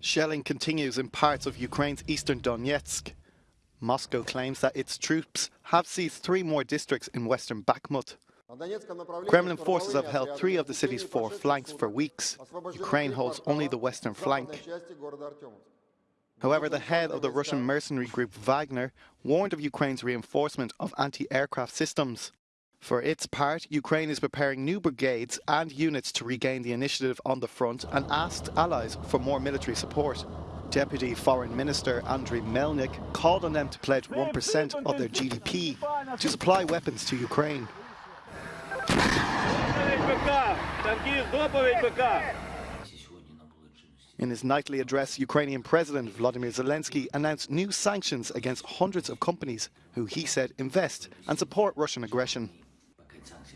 Shelling continues in parts of Ukraine's eastern Donetsk. Moscow claims that its troops have seized three more districts in western Bakhmut. Kremlin forces have held three of the city's four flanks for weeks. Ukraine holds only the western flank. However, the head of the Russian mercenary group Wagner warned of Ukraine's reinforcement of anti-aircraft systems. For its part, Ukraine is preparing new brigades and units to regain the initiative on the front and asked allies for more military support. Deputy Foreign Minister Andriy Melnik called on them to pledge 1% of their GDP to supply weapons to Ukraine. In his nightly address, Ukrainian President Vladimir Zelensky announced new sanctions against hundreds of companies who he said invest and support Russian aggression. 장식.